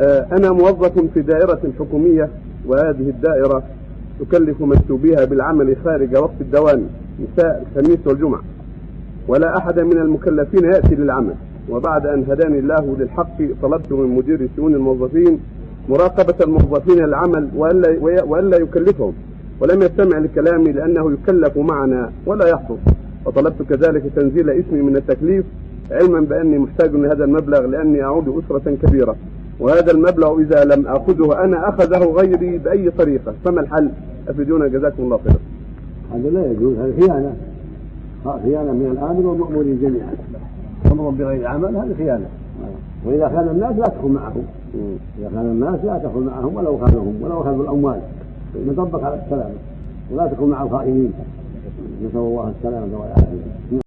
آه، أنا موظف في دائرة حكومية وهذه الدائرة تكلف مكتوبيها بالعمل خارج وقت الدوام مساء الخميس والجمعة. ولا أحد من المكلفين يأتي للعمل. وبعد أن هداني الله للحق طلبت من مدير شؤون الموظفين مراقبة الموظفين للعمل وألا, وألا يكلفهم. ولم يستمع لكلامي لأنه يكلف معنا ولا يحصل. وطلبت كذلك تنزيل اسمي من التكليف علما بأني محتاج لهذا المبلغ لأني أعود أسرة كبيرة. وهذا المبلغ إذا لم أخذه أنا أخذه غيري بأي طريقة فما الحل؟ أفيدونا جزاكم الله خيرا. هذا لا يجوز هذه خيانة. خيانة من الآمر والمأمورين جميعا. أمر بغير عمل هذه خيانة. وإذا خان الناس لا تدخل معهم إذا خان الناس لا تدخل معهم ولو خانهم ولو خانوا الأموال. نطبق على السلامة. ولا تكون مع الخائنين. نسأل الله السلامة والعافية.